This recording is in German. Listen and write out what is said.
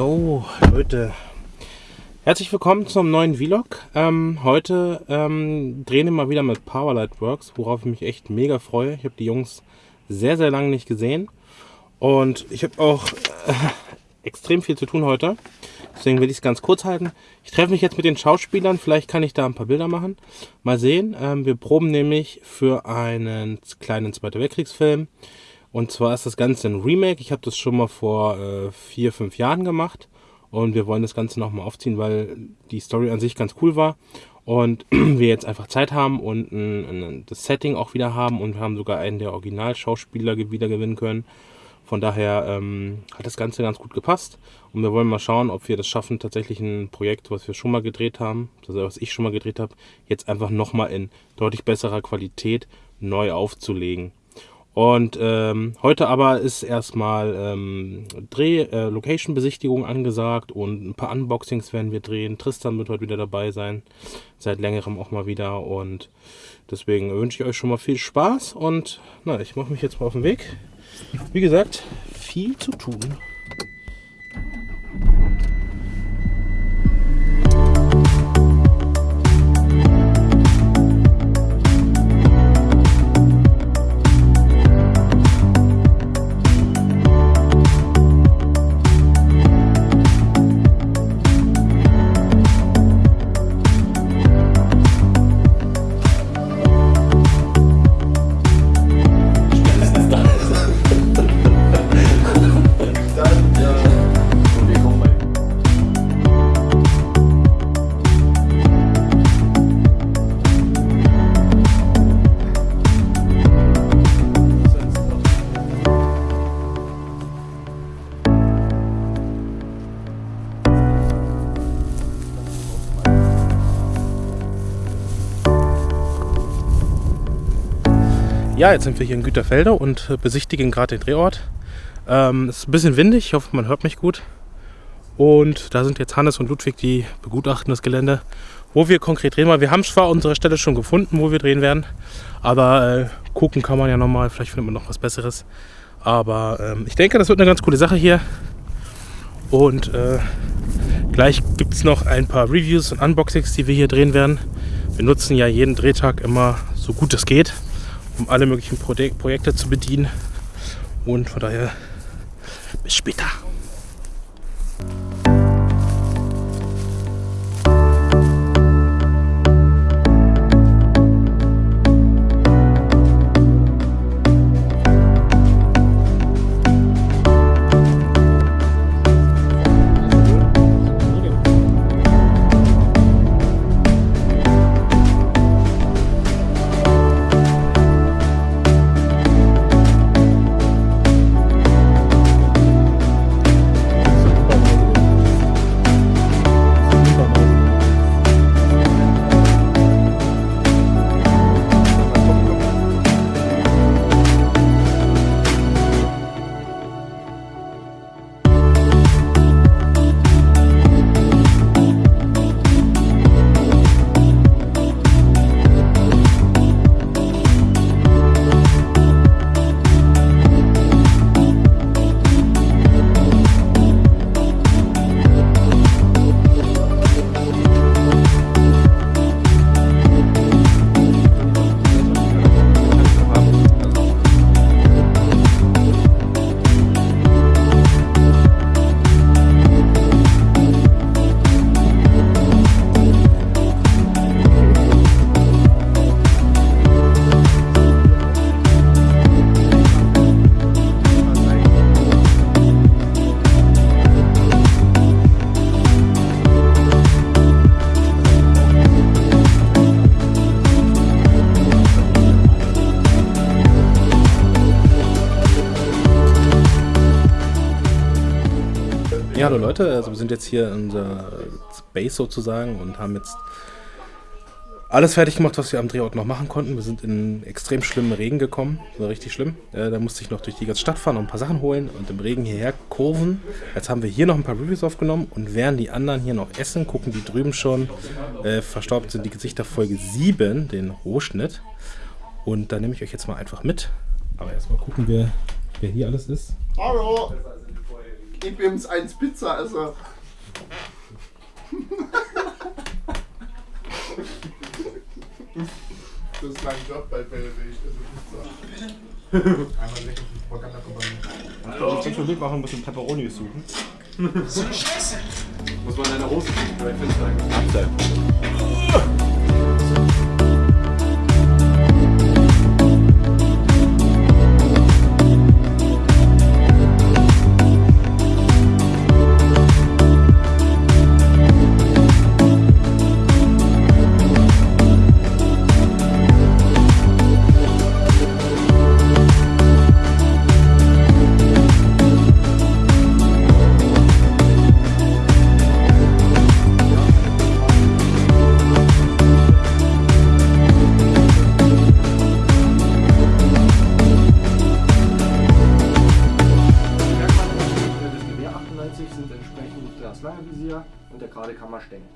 Jo, Leute. Herzlich willkommen zum neuen Vlog. Ähm, heute ähm, drehen wir mal wieder mit Powerlight Works, worauf ich mich echt mega freue. Ich habe die Jungs sehr, sehr lange nicht gesehen. Und ich habe auch äh, extrem viel zu tun heute. Deswegen will ich es ganz kurz halten. Ich treffe mich jetzt mit den Schauspielern. Vielleicht kann ich da ein paar Bilder machen. Mal sehen. Ähm, wir proben nämlich für einen kleinen Zweiter Weltkriegsfilm. Und zwar ist das Ganze ein Remake. Ich habe das schon mal vor äh, vier, fünf Jahren gemacht. Und wir wollen das Ganze nochmal aufziehen, weil die Story an sich ganz cool war. Und wir jetzt einfach Zeit haben und ein, das Setting auch wieder haben. Und wir haben sogar einen der Originalschauspieler wieder gewinnen können. Von daher ähm, hat das Ganze ganz gut gepasst. Und wir wollen mal schauen, ob wir das schaffen, tatsächlich ein Projekt, was wir schon mal gedreht haben, also was ich schon mal gedreht habe, jetzt einfach nochmal in deutlich besserer Qualität neu aufzulegen. Und ähm, heute aber ist erstmal ähm, Dreh, äh, angesagt und ein paar Unboxings werden wir drehen. Tristan wird heute wieder dabei sein, seit längerem auch mal wieder. Und deswegen wünsche ich euch schon mal viel Spaß und na, ich mache mich jetzt mal auf den Weg. Wie gesagt, viel zu tun. Ja, jetzt sind wir hier in Güterfelde und besichtigen gerade den Drehort. Ähm, es ist ein bisschen windig, ich hoffe, man hört mich gut. Und da sind jetzt Hannes und Ludwig, die begutachten das Gelände, wo wir konkret drehen wollen. Wir haben zwar unsere Stelle schon gefunden, wo wir drehen werden, aber äh, gucken kann man ja nochmal, vielleicht findet man noch was Besseres. Aber ähm, ich denke, das wird eine ganz coole Sache hier. Und äh, gleich gibt es noch ein paar Reviews und Unboxings, die wir hier drehen werden. Wir nutzen ja jeden Drehtag immer so gut es geht um alle möglichen Projekte zu bedienen. Und von daher bis später. Ja, hallo Leute, also wir sind jetzt hier in unserer Base sozusagen und haben jetzt alles fertig gemacht, was wir am Drehort noch machen konnten. Wir sind in extrem schlimmen Regen gekommen, war richtig schlimm. Äh, da musste ich noch durch die ganze Stadt fahren und ein paar Sachen holen und im Regen hierher kurven. Jetzt haben wir hier noch ein paar Reviews aufgenommen und während die anderen hier noch essen, gucken die drüben schon, äh, verstaubt sind die Gesichter Folge 7, den Rohschnitt. Und da nehme ich euch jetzt mal einfach mit. Aber erstmal gucken wir, wer hier alles ist. Hallo! IBMs 1 Pizza, also. Das ist mein Job bei Belleville, also Pizza. Einmal lecker Propaganda-Kompanie. Ich denke, mitmachen, ein bisschen Peperoni suchen. Muss man deine Hose suchen, vielleicht findest du einen. Abseits. Visier und der gerade Kammerstängel.